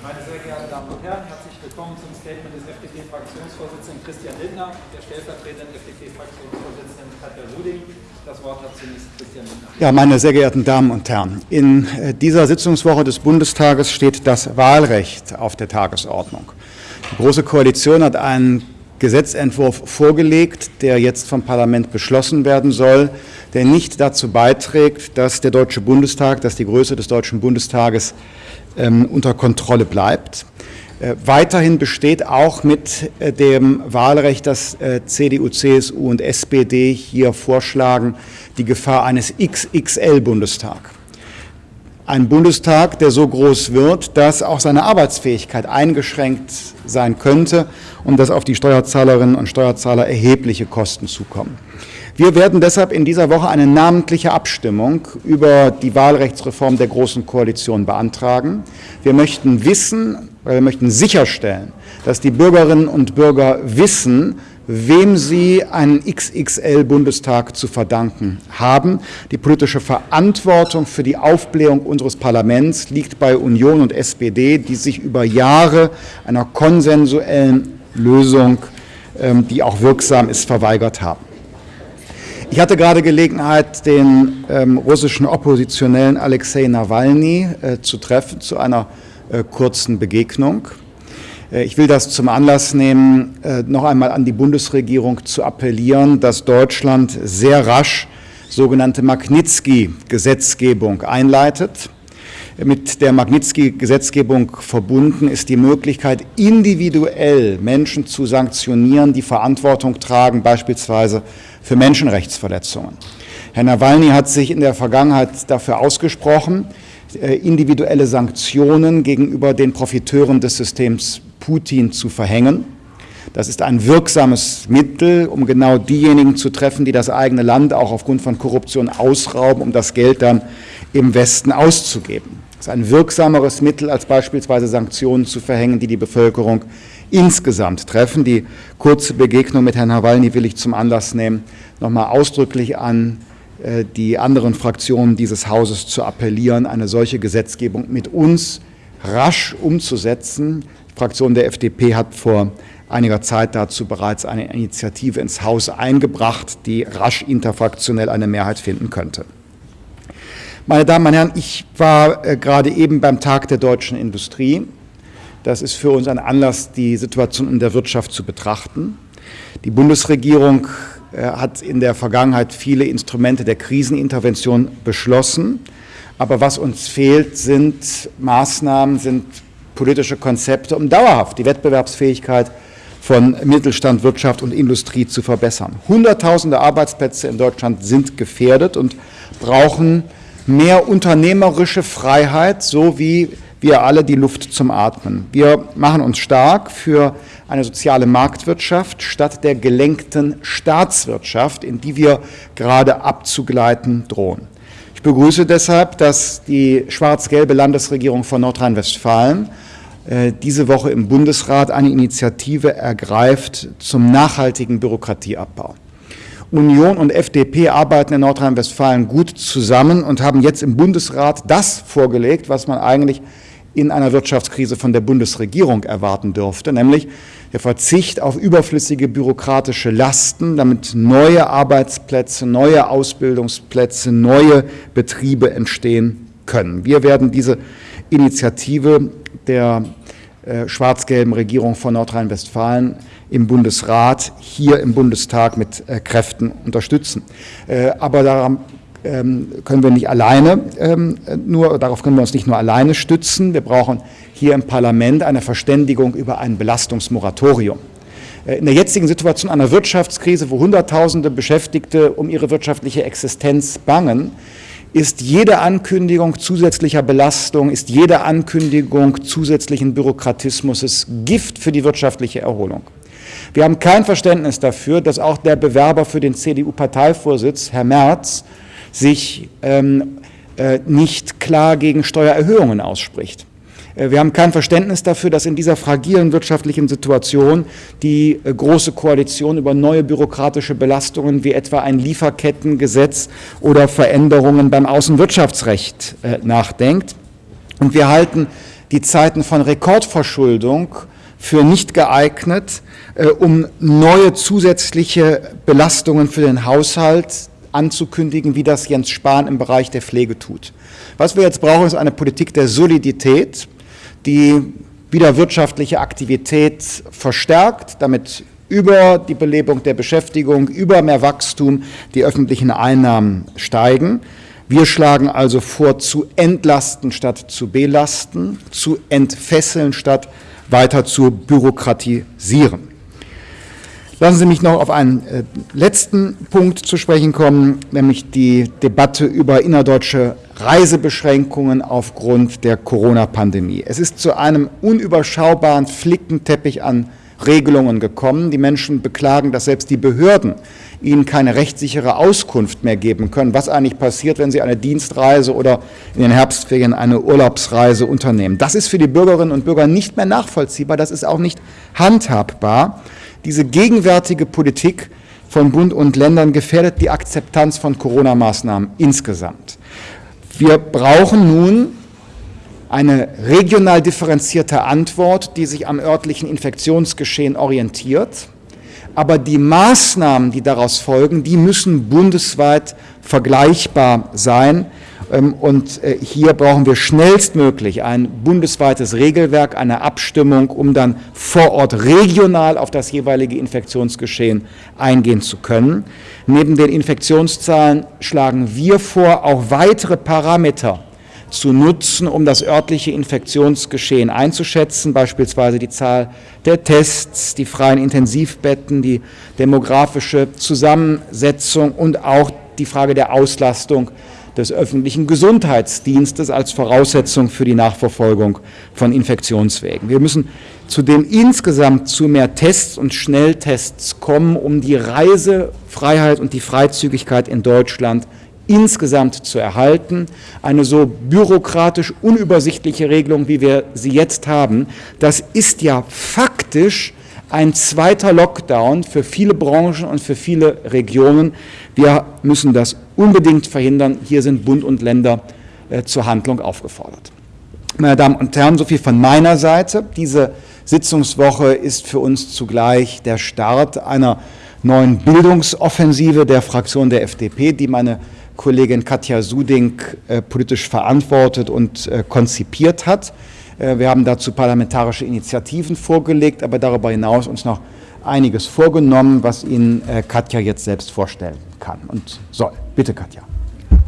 Meine sehr geehrten Damen und Herren, herzlich willkommen zum Statement des FDP-Fraktionsvorsitzenden Christian Lindner, der stellvertretenden FDP-Fraktionsvorsitzenden Katja Ruding. Das Wort hat zunächst Christian Lindner. Ja, meine sehr geehrten Damen und Herren, in äh, dieser Sitzungswoche des Bundestages steht das Wahlrecht auf der Tagesordnung. Die Große Koalition hat einen Gesetzentwurf vorgelegt, der jetzt vom Parlament beschlossen werden soll, der nicht dazu beiträgt, dass der Deutsche Bundestag, dass die Größe des Deutschen Bundestages unter Kontrolle bleibt. Äh, weiterhin besteht auch mit äh, dem Wahlrecht, das äh, CDU, CSU und SPD hier vorschlagen, die Gefahr eines XXL-Bundestag. Ein Bundestag, der so groß wird, dass auch seine Arbeitsfähigkeit eingeschränkt sein könnte und dass auf die Steuerzahlerinnen und Steuerzahler erhebliche Kosten zukommen. Wir werden deshalb in dieser Woche eine namentliche Abstimmung über die Wahlrechtsreform der Großen Koalition beantragen. Wir möchten wissen, wir möchten sicherstellen, dass die Bürgerinnen und Bürger wissen, wem sie einen XXL-Bundestag zu verdanken haben. Die politische Verantwortung für die Aufblähung unseres Parlaments liegt bei Union und SPD, die sich über Jahre einer konsensuellen Lösung, ähm, die auch wirksam ist, verweigert haben. Ich hatte gerade Gelegenheit, den ähm, russischen Oppositionellen Alexei Nawalny äh, zu treffen, zu einer äh, kurzen Begegnung. Äh, ich will das zum Anlass nehmen, äh, noch einmal an die Bundesregierung zu appellieren, dass Deutschland sehr rasch sogenannte Magnitsky-Gesetzgebung einleitet. Mit der Magnitsky-Gesetzgebung verbunden ist die Möglichkeit, individuell Menschen zu sanktionieren, die Verantwortung tragen, beispielsweise für Menschenrechtsverletzungen. Herr Nawalny hat sich in der Vergangenheit dafür ausgesprochen, äh, individuelle Sanktionen gegenüber den Profiteuren des Systems Putin zu verhängen. Das ist ein wirksames Mittel, um genau diejenigen zu treffen, die das eigene Land auch aufgrund von Korruption ausrauben, um das Geld dann im Westen auszugeben. Das ist ein wirksameres Mittel, als beispielsweise Sanktionen zu verhängen, die die Bevölkerung insgesamt treffen. Die kurze Begegnung mit Herrn Nawalny will ich zum Anlass nehmen, nochmal ausdrücklich an äh, die anderen Fraktionen dieses Hauses zu appellieren, eine solche Gesetzgebung mit uns rasch umzusetzen. Die Fraktion der FDP hat vor einiger Zeit dazu bereits eine Initiative ins Haus eingebracht, die rasch interfraktionell eine Mehrheit finden könnte. Meine Damen und Herren, ich war äh, gerade eben beim Tag der deutschen Industrie das ist für uns ein Anlass, die Situation in der Wirtschaft zu betrachten. Die Bundesregierung äh, hat in der Vergangenheit viele Instrumente der Krisenintervention beschlossen. Aber was uns fehlt, sind Maßnahmen, sind politische Konzepte, um dauerhaft die Wettbewerbsfähigkeit von Mittelstand, Wirtschaft und Industrie zu verbessern. Hunderttausende Arbeitsplätze in Deutschland sind gefährdet und brauchen mehr unternehmerische Freiheit, so wie wir alle die Luft zum Atmen. Wir machen uns stark für eine soziale Marktwirtschaft statt der gelenkten Staatswirtschaft, in die wir gerade abzugleiten drohen. Ich begrüße deshalb, dass die schwarz-gelbe Landesregierung von Nordrhein-Westfalen äh, diese Woche im Bundesrat eine Initiative ergreift zum nachhaltigen Bürokratieabbau. Union und FDP arbeiten in Nordrhein-Westfalen gut zusammen und haben jetzt im Bundesrat das vorgelegt, was man eigentlich in einer Wirtschaftskrise von der Bundesregierung erwarten dürfte, nämlich der Verzicht auf überflüssige bürokratische Lasten, damit neue Arbeitsplätze, neue Ausbildungsplätze, neue Betriebe entstehen können. Wir werden diese Initiative der äh, schwarz-gelben Regierung von Nordrhein-Westfalen im Bundesrat, hier im Bundestag mit äh, Kräften unterstützen. Äh, aber daran können wir nicht alleine ähm, nur, darauf können wir uns nicht nur alleine stützen. Wir brauchen hier im Parlament eine Verständigung über ein Belastungsmoratorium. Äh, in der jetzigen Situation einer Wirtschaftskrise, wo Hunderttausende Beschäftigte um ihre wirtschaftliche Existenz bangen, ist jede Ankündigung zusätzlicher Belastung, ist jede Ankündigung zusätzlichen Bürokratismus Gift für die wirtschaftliche Erholung. Wir haben kein Verständnis dafür, dass auch der Bewerber für den CDU-Parteivorsitz, Herr Merz, sich ähm, äh, nicht klar gegen Steuererhöhungen ausspricht. Äh, wir haben kein Verständnis dafür, dass in dieser fragilen wirtschaftlichen Situation die äh, Große Koalition über neue bürokratische Belastungen wie etwa ein Lieferkettengesetz oder Veränderungen beim Außenwirtschaftsrecht äh, nachdenkt. Und wir halten die Zeiten von Rekordverschuldung für nicht geeignet, um neue zusätzliche Belastungen für den Haushalt anzukündigen, wie das Jens Spahn im Bereich der Pflege tut. Was wir jetzt brauchen, ist eine Politik der Solidität, die wieder wirtschaftliche Aktivität verstärkt, damit über die Belebung der Beschäftigung, über mehr Wachstum die öffentlichen Einnahmen steigen. Wir schlagen also vor, zu entlasten statt zu belasten, zu entfesseln statt weiter zu bürokratisieren. Lassen Sie mich noch auf einen äh, letzten Punkt zu sprechen kommen, nämlich die Debatte über innerdeutsche Reisebeschränkungen aufgrund der Corona-Pandemie. Es ist zu einem unüberschaubaren Flickenteppich an Regelungen gekommen. Die Menschen beklagen, dass selbst die Behörden ihnen keine rechtssichere Auskunft mehr geben können, was eigentlich passiert, wenn sie eine Dienstreise oder in den Herbstferien eine Urlaubsreise unternehmen. Das ist für die Bürgerinnen und Bürger nicht mehr nachvollziehbar, das ist auch nicht handhabbar. Diese gegenwärtige Politik von Bund und Ländern gefährdet die Akzeptanz von Corona-Maßnahmen insgesamt. Wir brauchen nun eine regional differenzierte Antwort, die sich am örtlichen Infektionsgeschehen orientiert. Aber die Maßnahmen, die daraus folgen, die müssen bundesweit vergleichbar sein. Ähm, und äh, hier brauchen wir schnellstmöglich ein bundesweites Regelwerk, eine Abstimmung, um dann vor Ort regional auf das jeweilige Infektionsgeschehen eingehen zu können. Neben den Infektionszahlen schlagen wir vor, auch weitere Parameter zu nutzen, um das örtliche Infektionsgeschehen einzuschätzen, beispielsweise die Zahl der Tests, die freien Intensivbetten, die demografische Zusammensetzung und auch die Frage der Auslastung des öffentlichen Gesundheitsdienstes als Voraussetzung für die Nachverfolgung von Infektionswegen. Wir müssen zudem insgesamt zu mehr Tests und Schnelltests kommen, um die Reisefreiheit und die Freizügigkeit in Deutschland insgesamt zu erhalten. Eine so bürokratisch unübersichtliche Regelung, wie wir sie jetzt haben, das ist ja faktisch ein zweiter Lockdown für viele Branchen und für viele Regionen. Wir müssen das unbedingt verhindern. Hier sind Bund und Länder äh, zur Handlung aufgefordert. Meine Damen und Herren, so viel von meiner Seite. Diese Sitzungswoche ist für uns zugleich der Start einer neuen Bildungsoffensive der Fraktion der FDP, die meine Kollegin Katja Suding äh, politisch verantwortet und äh, konzipiert hat. Äh, wir haben dazu parlamentarische Initiativen vorgelegt, aber darüber hinaus uns noch einiges vorgenommen, was Ihnen äh, Katja jetzt selbst vorstellen kann und soll. Bitte, Katja.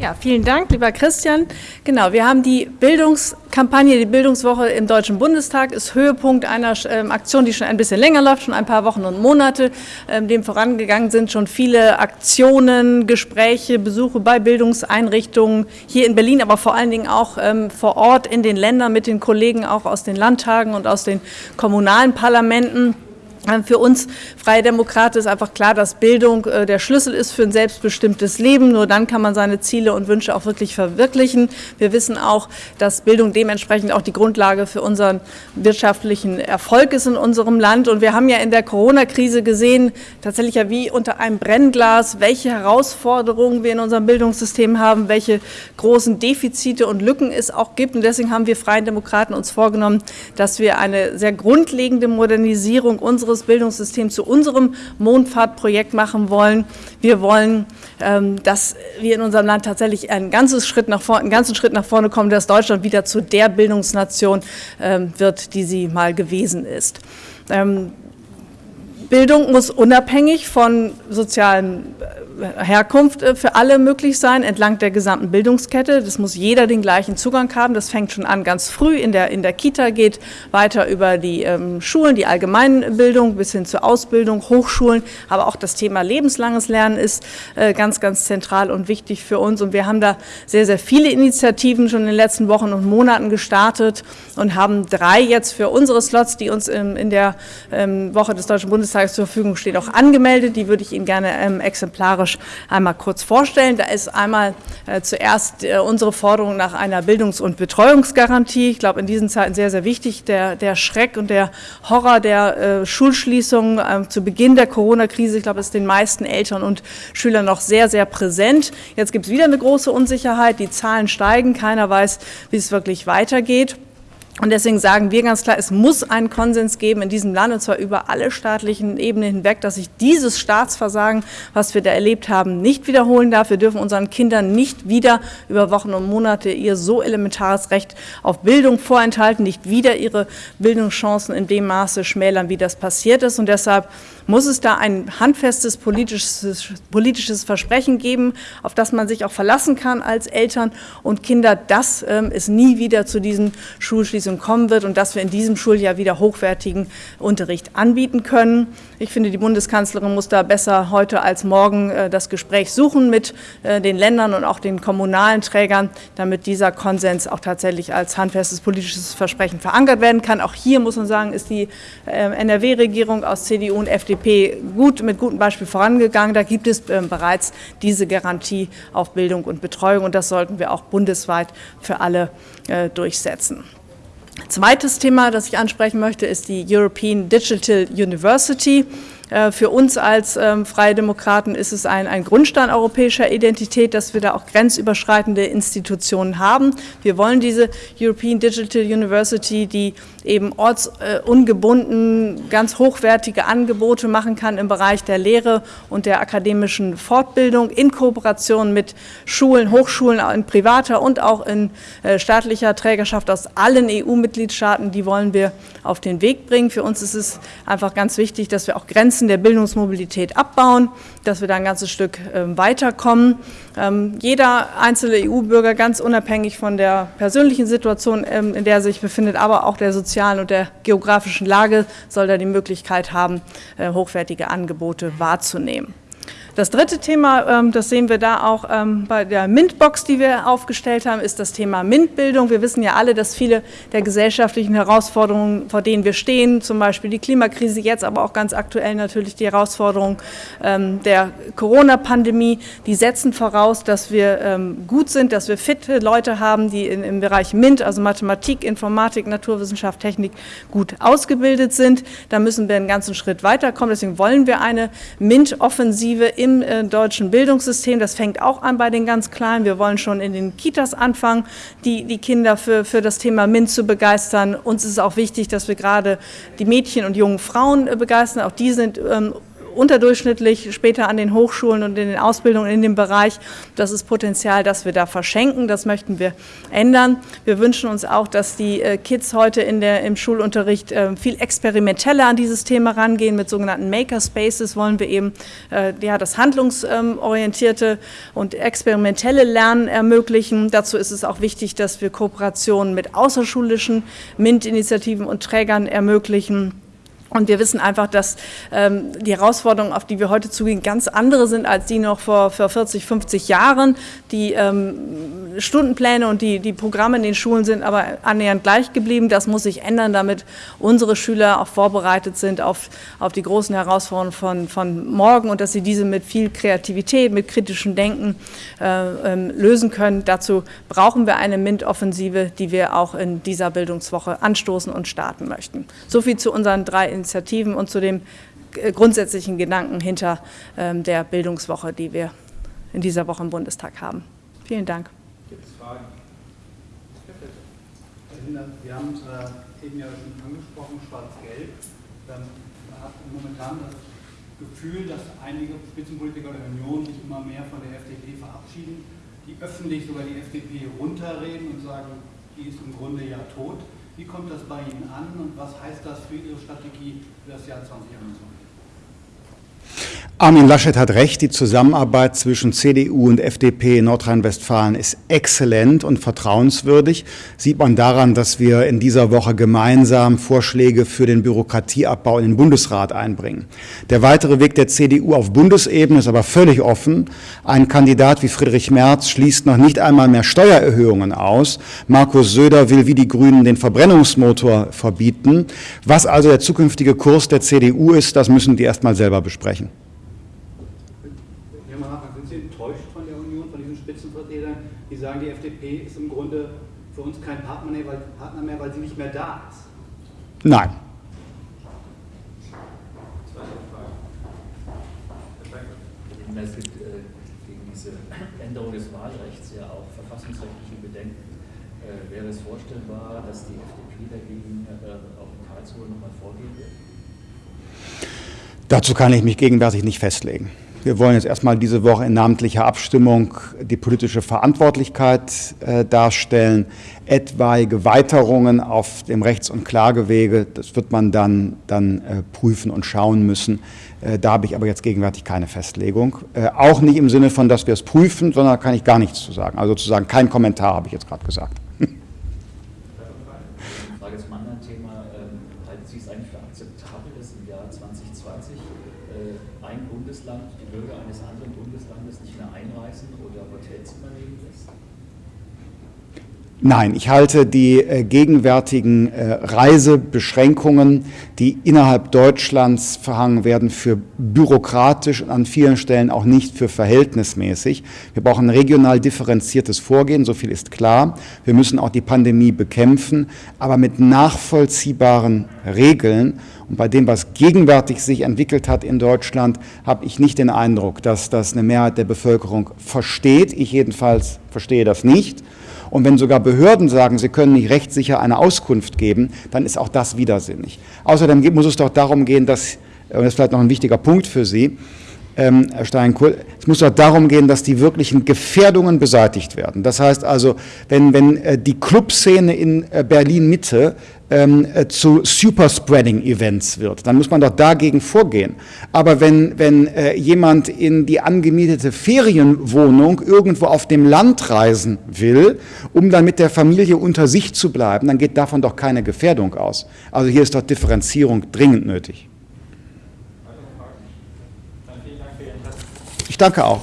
Ja, vielen Dank, lieber Christian. Genau, wir haben die Bildungskampagne, die Bildungswoche im Deutschen Bundestag ist Höhepunkt einer ähm, Aktion, die schon ein bisschen länger läuft, schon ein paar Wochen und Monate. Ähm, dem vorangegangen sind schon viele Aktionen, Gespräche, Besuche bei Bildungseinrichtungen hier in Berlin, aber vor allen Dingen auch ähm, vor Ort in den Ländern mit den Kollegen auch aus den Landtagen und aus den kommunalen Parlamenten. Ähm, für uns Freie Demokraten ist einfach klar, dass Bildung äh, der Schlüssel ist für ein selbstbestimmtes Leben. Nur dann kann man seine Ziele und Wünsche auch wirklich verwirklichen. Wir wissen auch, dass Bildung dementsprechend auch die Grundlage für unseren wirtschaftlichen Erfolg ist in unserem Land. Und wir haben ja in der Corona-Krise gesehen, tatsächlich ja wie unter einem Brennglas, welche Herausforderungen wir in unserem Bildungssystem haben, welche großen Defizite und Lücken es auch gibt. Und deswegen haben wir Freien Demokraten uns vorgenommen, dass wir eine sehr grundlegende Modernisierung unseres unseres Bildungssystems zu unserem Mondfahrtprojekt machen wollen. Wir wollen, ähm, dass wir in unserem Land tatsächlich einen, ganzes Schritt nach vorne, einen ganzen Schritt nach vorne kommen, dass Deutschland wieder zu der Bildungsnation ähm, wird, die sie mal gewesen ist. Ähm, Bildung muss unabhängig von sozialen Herkunft äh, für alle möglich sein, entlang der gesamten Bildungskette. Das muss jeder den gleichen Zugang haben. Das fängt schon an ganz früh in der, in der Kita, geht weiter über die ähm, Schulen, die Allgemeinbildung bis hin zur Ausbildung, Hochschulen. Aber auch das Thema lebenslanges Lernen ist äh, ganz, ganz zentral und wichtig für uns. Und wir haben da sehr, sehr viele Initiativen schon in den letzten Wochen und Monaten gestartet und haben drei jetzt für unsere Slots, die uns ähm, in der ähm, Woche des Deutschen Bundestages zur Verfügung stehen, auch angemeldet. Die würde ich Ihnen gerne ähm, exemplarisch exemplarisch einmal kurz vorstellen. Da ist einmal äh, zuerst äh, unsere Forderung nach einer Bildungs- und Betreuungsgarantie. Ich glaube, in diesen Zeiten sehr, sehr wichtig. Der, der Schreck und der Horror der äh, Schulschließungen äh, zu Beginn der Corona-Krise, ich glaube, ist den meisten Eltern und Schülern noch sehr, sehr präsent. Jetzt gibt es wieder eine große Unsicherheit. Die Zahlen steigen. Keiner weiß, wie es wirklich weitergeht. Und deswegen sagen wir ganz klar, es muss einen Konsens geben in diesem Land, und zwar über alle staatlichen Ebenen hinweg, dass sich dieses Staatsversagen, was wir da erlebt haben, nicht wiederholen darf. Wir dürfen unseren Kindern nicht wieder über Wochen und Monate ihr so elementares Recht auf Bildung vorenthalten, nicht wieder ihre Bildungschancen in dem Maße schmälern, wie das passiert ist. Und deshalb muss es da ein handfestes politisches, politisches Versprechen geben, auf das man sich auch verlassen kann als Eltern und Kinder, dass ähm, es nie wieder zu diesen Schulschließungen kommen wird und dass wir in diesem Schuljahr wieder hochwertigen Unterricht anbieten können. Ich finde, die Bundeskanzlerin muss da besser heute als morgen äh, das Gespräch suchen mit äh, den Ländern und auch den kommunalen Trägern, damit dieser Konsens auch tatsächlich als handfestes politisches Versprechen verankert werden kann. Auch hier muss man sagen, ist die äh, NRW-Regierung aus CDU und FDP gut, mit gutem Beispiel vorangegangen. Da gibt es äh, bereits diese Garantie auf Bildung und Betreuung und das sollten wir auch bundesweit für alle durchsetzen. Zweites Thema, das ich ansprechen möchte, ist die European Digital University. Äh, für uns als ähm, Freie Demokraten ist es ein, ein Grundstein europäischer Identität, dass wir da auch grenzüberschreitende Institutionen haben. Wir wollen diese European Digital University, die eben ortsungebunden ganz hochwertige Angebote machen kann im Bereich der Lehre und der akademischen Fortbildung in Kooperation mit Schulen, Hochschulen in privater und auch in äh, staatlicher Trägerschaft aus allen EU-Mitgliedstaaten. Die wollen wir auf den Weg bringen. Für uns ist es einfach ganz wichtig, dass wir auch Grenzen der Bildungsmobilität abbauen, dass wir da ein ganzes Stück ähm, weiterkommen. Ähm, jeder einzelne EU-Bürger, ganz unabhängig von der persönlichen Situation, ähm, in der er sich befindet, aber auch der sozialen und der geografischen Lage, soll da die Möglichkeit haben, äh, hochwertige Angebote wahrzunehmen. Das dritte Thema, ähm, das sehen wir da auch ähm, bei der MINT-Box, die wir aufgestellt haben, ist das Thema MINT-Bildung. Wir wissen ja alle, dass viele der gesellschaftlichen Herausforderungen, vor denen wir stehen, zum Beispiel die Klimakrise jetzt, aber auch ganz aktuell natürlich die Herausforderung ähm, der Corona-Pandemie, die setzen voraus, dass wir gut sind, dass wir fitte Leute haben, die im Bereich MINT, also Mathematik, Informatik, Naturwissenschaft, Technik gut ausgebildet sind. Da müssen wir einen ganzen Schritt weiterkommen. Deswegen wollen wir eine MINT-Offensive im im äh, deutschen Bildungssystem. Das fängt auch an bei den ganz Kleinen. Wir wollen schon in den Kitas anfangen, die, die Kinder für, für das Thema MINT zu begeistern. Uns ist auch wichtig, dass wir gerade die Mädchen und jungen Frauen äh, begeistern. Auch die sind ähm, unterdurchschnittlich später an den Hochschulen und in den Ausbildungen in dem Bereich. Das ist Potenzial, das wir da verschenken. Das möchten wir ändern. Wir wünschen uns auch, dass die äh, Kids heute in der, im Schulunterricht äh, viel experimenteller an dieses Thema rangehen. Mit sogenannten Makerspaces wollen wir eben äh, ja, das handlungsorientierte und experimentelle Lernen ermöglichen. Dazu ist es auch wichtig, dass wir Kooperationen mit außerschulischen MINT-Initiativen und Trägern ermöglichen. Und wir wissen einfach, dass ähm, die Herausforderungen, auf die wir heute zugehen, ganz andere sind als die noch vor, vor 40, 50 Jahren. Die ähm, Stundenpläne und die, die Programme in den Schulen sind aber annähernd gleich geblieben. Das muss sich ändern, damit unsere Schüler auch vorbereitet sind auf, auf die großen Herausforderungen von, von morgen und dass sie diese mit viel Kreativität, mit kritischem Denken äh, ähm, lösen können. Dazu brauchen wir eine MINT-Offensive, die wir auch in dieser Bildungswoche anstoßen und starten möchten. So viel zu unseren drei Initiativen und zu dem äh, grundsätzlichen Gedanken hinter ähm, der Bildungswoche, die wir in dieser Woche im Bundestag haben. Vielen Dank. Gibt es Fragen? Wir haben es äh, eben ja schon angesprochen, Schwarz-Gelb. Ähm, man hat momentan das Gefühl, dass einige Spitzenpolitiker der Union sich immer mehr von der FDP verabschieden, die öffentlich sogar die FDP runterreden und sagen, die ist im Grunde ja tot. Wie kommt das bei Ihnen an und was heißt das für Ihre Strategie für das Jahr 2021? Armin Laschet hat recht, die Zusammenarbeit zwischen CDU und FDP in Nordrhein-Westfalen ist exzellent und vertrauenswürdig. Sieht man daran, dass wir in dieser Woche gemeinsam Vorschläge für den Bürokratieabbau in den Bundesrat einbringen. Der weitere Weg der CDU auf Bundesebene ist aber völlig offen. Ein Kandidat wie Friedrich Merz schließt noch nicht einmal mehr Steuererhöhungen aus. Markus Söder will wie die Grünen den Verbrennungsmotor verbieten. Was also der zukünftige Kurs der CDU ist, das müssen die erst mal selber besprechen. sagen, die FDP ist im Grunde für uns kein Partner mehr, weil, Partner mehr, weil sie nicht mehr da ist? Nein. Es gibt äh, gegen diese Änderung des Wahlrechts ja auch verfassungsrechtliche Bedenken. Äh, wäre es vorstellbar, dass die FDP dagegen äh, auch in Karlsruhe nochmal vorgehen wird? Dazu kann ich mich gegenwärtig nicht festlegen. Wir wollen jetzt erstmal diese Woche in namentlicher Abstimmung die politische Verantwortlichkeit äh, darstellen. Etwaige Weiterungen auf dem Rechts- und Klagewege, das wird man dann, dann äh, prüfen und schauen müssen. Äh, da habe ich aber jetzt gegenwärtig keine Festlegung. Äh, auch nicht im Sinne von, dass wir es prüfen, sondern da kann ich gar nichts zu sagen. Also sozusagen kein Kommentar, habe ich jetzt gerade gesagt. Frage zum anderen Thema. Ähm, halten Sie es eigentlich für akzeptabel, dass im Jahr 2020 äh, ein Bundesland die Bürger eines anderen Bundeslandes nicht mehr einreisen oder Hotelzimmer nehmen lässt? Nein, ich halte die äh, gegenwärtigen äh, Reisebeschränkungen, die innerhalb Deutschlands verhangen werden, für bürokratisch und an vielen Stellen auch nicht für verhältnismäßig. Wir brauchen regional differenziertes Vorgehen, so viel ist klar. Wir müssen auch die Pandemie bekämpfen, aber mit nachvollziehbaren Regeln. Und bei dem, was gegenwärtig sich entwickelt hat in Deutschland, habe ich nicht den Eindruck, dass das eine Mehrheit der Bevölkerung versteht. Ich jedenfalls verstehe das nicht. Und wenn sogar Behörden sagen, sie können nicht rechtssicher eine Auskunft geben, dann ist auch das widersinnig. Außerdem muss es doch darum gehen, dass, und das ist vielleicht noch ein wichtiger Punkt für Sie, ähm, Herr Steinkohl, es muss doch darum gehen, dass die wirklichen Gefährdungen beseitigt werden. Das heißt also, wenn, wenn äh, die Clubszene in äh, Berlin-Mitte ähm, äh, zu Superspreading-Events wird, dann muss man doch dagegen vorgehen. Aber wenn, wenn äh, jemand in die angemietete Ferienwohnung irgendwo auf dem Land reisen will, um dann mit der Familie unter sich zu bleiben, dann geht davon doch keine Gefährdung aus. Also hier ist doch Differenzierung dringend nötig. Weitere Fragen? Dann vielen Dank für Ihr Interesse. Danke auch.